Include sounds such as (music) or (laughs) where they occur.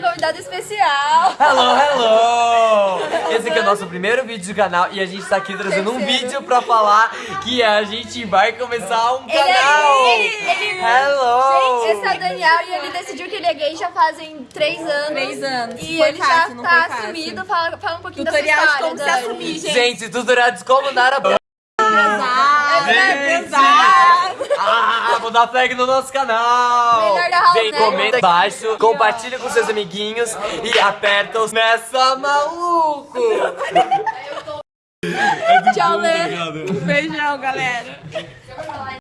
canal. Hello, hello! Esse aqui é o nosso primeiro vídeo do canal e a gente tá aqui trazendo um Terceiro. vídeo pra falar que a gente vai começar um Ele é canal! gay, ele- Hello! Gente, esse é o Daniel e ele decidiu que ele é gay já fazem três anos. Três anos. E Foi ele fácil, já não tá assumido. Fala, fala um pouquinho Tutorial da de sua como história, se Dani. assumir, gente. Gente, tutorial de como dar a b... É, Gente! Vou dar flag no nosso canal! Melhor da house, Vem, né? comenta embaixo, compartilha com seus amiguinhos e aperta os nessa maluco! (laughs) Tchau, Lê. Beijão, galera. (laughs)